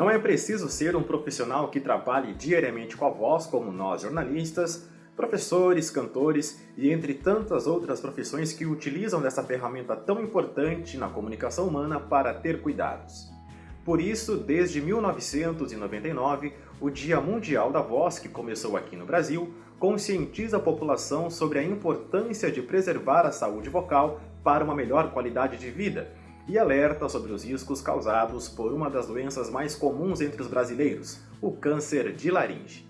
Não é preciso ser um profissional que trabalhe diariamente com a voz, como nós jornalistas, professores, cantores e entre tantas outras profissões que utilizam dessa ferramenta tão importante na comunicação humana para ter cuidados. Por isso, desde 1999, o Dia Mundial da Voz, que começou aqui no Brasil, conscientiza a população sobre a importância de preservar a saúde vocal para uma melhor qualidade de vida e alerta sobre os riscos causados por uma das doenças mais comuns entre os brasileiros, o câncer de laringe.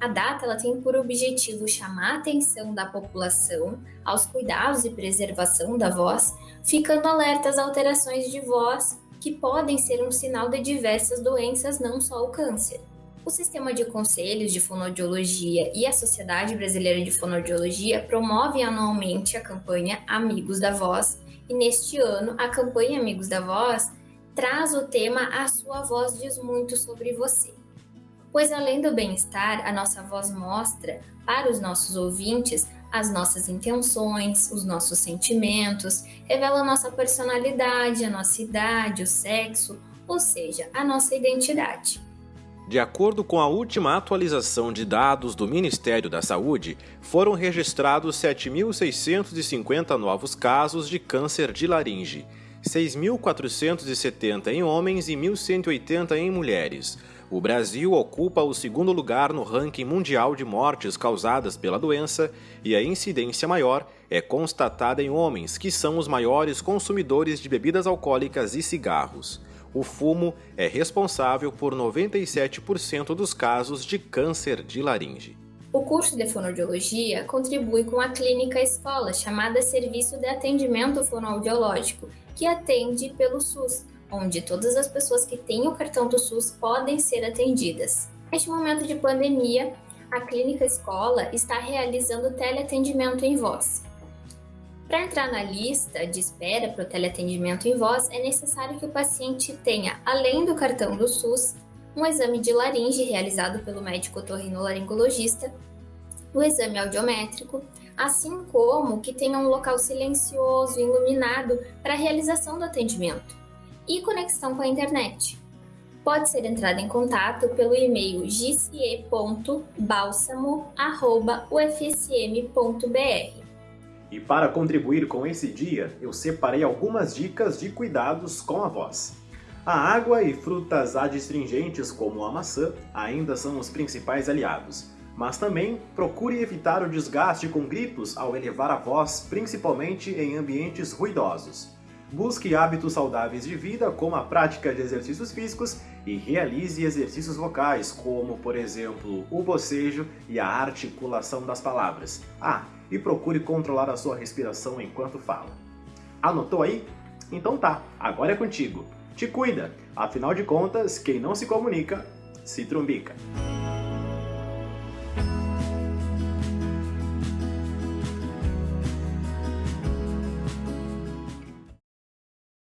A data ela tem por objetivo chamar a atenção da população aos cuidados e preservação da voz, ficando alerta às alterações de voz que podem ser um sinal de diversas doenças, não só o câncer. O Sistema de Conselhos de Fonoaudiologia e a Sociedade Brasileira de Fonoaudiologia promovem anualmente a campanha Amigos da Voz, e neste ano a campanha Amigos da Voz traz o tema A Sua Voz Diz Muito Sobre Você pois além do bem-estar, a nossa voz mostra para os nossos ouvintes as nossas intenções, os nossos sentimentos, revela a nossa personalidade, a nossa idade, o sexo, ou seja, a nossa identidade. De acordo com a última atualização de dados do Ministério da Saúde, foram registrados 7.650 novos casos de câncer de laringe, 6.470 em homens e 1.180 em mulheres. O Brasil ocupa o segundo lugar no ranking mundial de mortes causadas pela doença e a incidência maior é constatada em homens, que são os maiores consumidores de bebidas alcoólicas e cigarros. O fumo é responsável por 97% dos casos de câncer de laringe. O curso de fonoaudiologia contribui com a clínica escola chamada Serviço de Atendimento Fonoaudiológico, que atende pelo SUS, onde todas as pessoas que têm o cartão do SUS podem ser atendidas. Neste momento de pandemia, a clínica escola está realizando teleatendimento em voz. Para entrar na lista de espera para o teleatendimento em voz, é necessário que o paciente tenha, além do cartão do SUS, um exame de laringe realizado pelo médico otorrinolaringologista, o exame audiométrico, assim como que tenha um local silencioso iluminado para a realização do atendimento e conexão com a internet. Pode ser entrado em contato pelo e-mail gce.balsamo.ufsm.br. E para contribuir com esse dia, eu separei algumas dicas de cuidados com a voz. A água e frutas adstringentes como a maçã ainda são os principais aliados, mas também procure evitar o desgaste com gritos ao elevar a voz, principalmente em ambientes ruidosos. Busque hábitos saudáveis de vida, como a prática de exercícios físicos, e realize exercícios vocais, como, por exemplo, o bocejo e a articulação das palavras. Ah, e procure controlar a sua respiração enquanto fala. Anotou aí? Então tá, agora é contigo. Te cuida, afinal de contas, quem não se comunica, se trumbica.